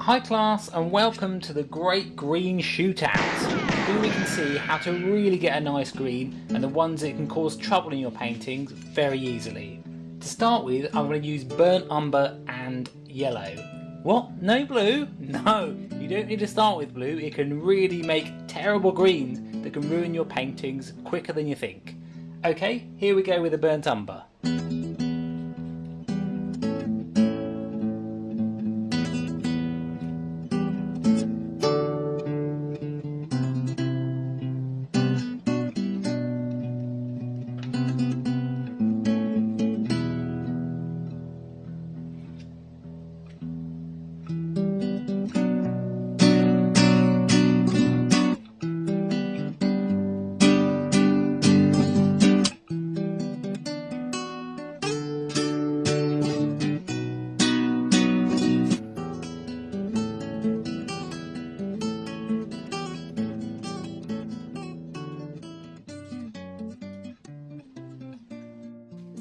Hi class and welcome to the Great Green Shootout. Here we can see how to really get a nice green and the ones that can cause trouble in your paintings very easily. To start with I'm going to use burnt umber and yellow. What? No blue? No, you don't need to start with blue. It can really make terrible greens that can ruin your paintings quicker than you think. Okay, here we go with the burnt umber.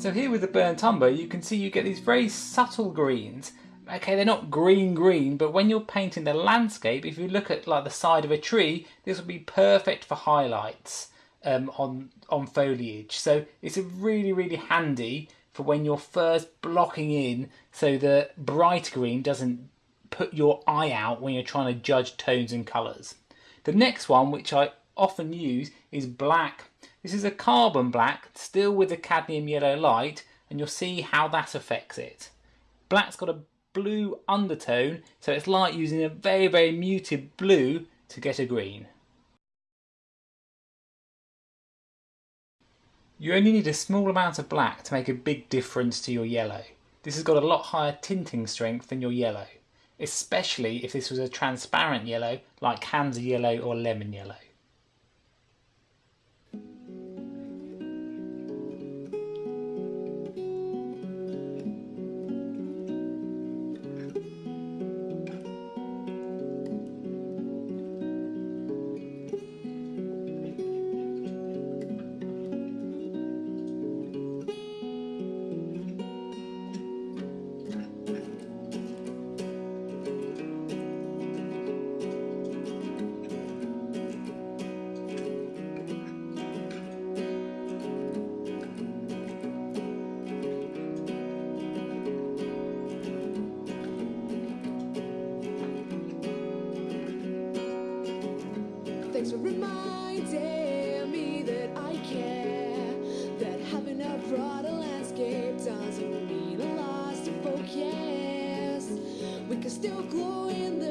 So here with the burnt umber, you can see you get these very subtle greens. Okay, they're not green green, but when you're painting the landscape, if you look at like the side of a tree, this would be perfect for highlights um, on, on foliage. So it's really, really handy for when you're first blocking in so the bright green doesn't put your eye out when you're trying to judge tones and colours. The next one, which I often use, is black this is a carbon black, still with the cadmium yellow light, and you'll see how that affects it. Black's got a blue undertone, so it's like using a very, very muted blue to get a green. You only need a small amount of black to make a big difference to your yellow. This has got a lot higher tinting strength than your yellow, especially if this was a transparent yellow like Hansa yellow or lemon yellow. For reminding me that I care. That having a broader landscape doesn't mean a loss to focus. We can still glow in the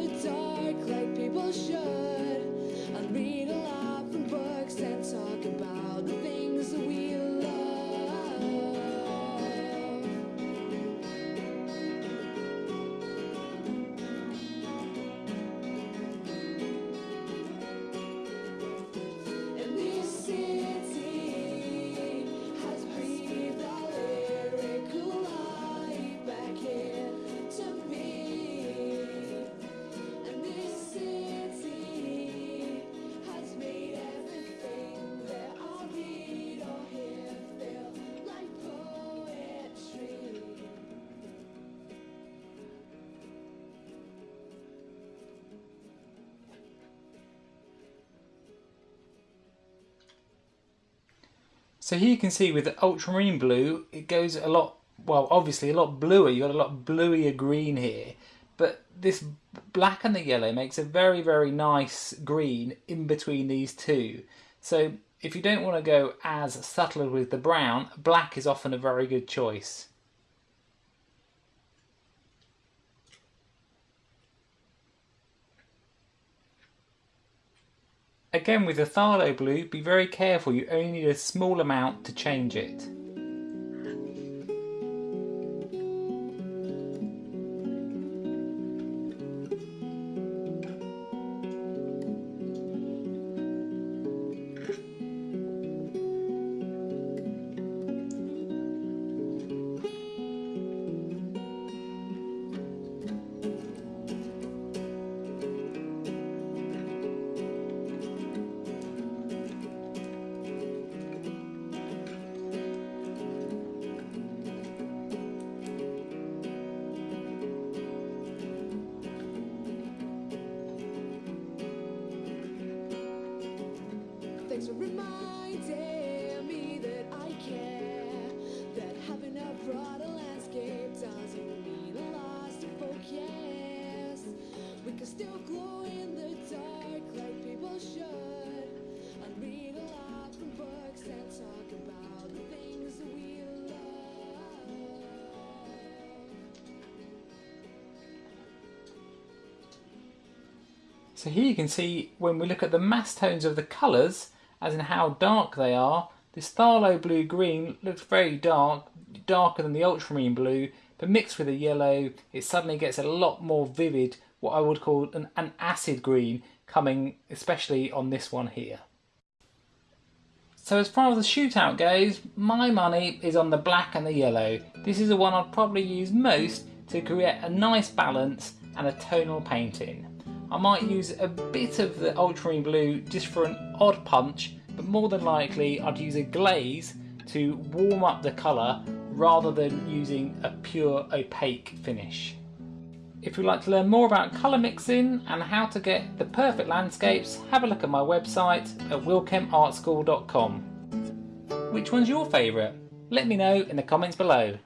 So here you can see with the ultramarine blue, it goes a lot, well, obviously a lot bluer. You've got a lot bluier green here. But this black and the yellow makes a very, very nice green in between these two. So if you don't want to go as subtle with the brown, black is often a very good choice. Again with the Phthalo blue, be very careful, you only need a small amount to change it. It's reminding me that I care That having a broader landscape doesn't mean a loss focus. We can still glow in the dark like people should. Read a lot from books and talk about the things that we So here you can see when we look at the mass tones of the colours as in how dark they are, this Phthalo blue green looks very dark, darker than the ultramarine blue, but mixed with the yellow, it suddenly gets a lot more vivid, what I would call an, an acid green, coming especially on this one here. So as far as the shootout goes, my money is on the black and the yellow. This is the one I'd probably use most to create a nice balance and a tonal painting. I might use a bit of the ultramarine blue just for an odd punch, but more than likely I'd use a glaze to warm up the colour rather than using a pure opaque finish. If you'd like to learn more about colour mixing and how to get the perfect landscapes, have a look at my website at willkempartschool.com. Which one's your favourite? Let me know in the comments below.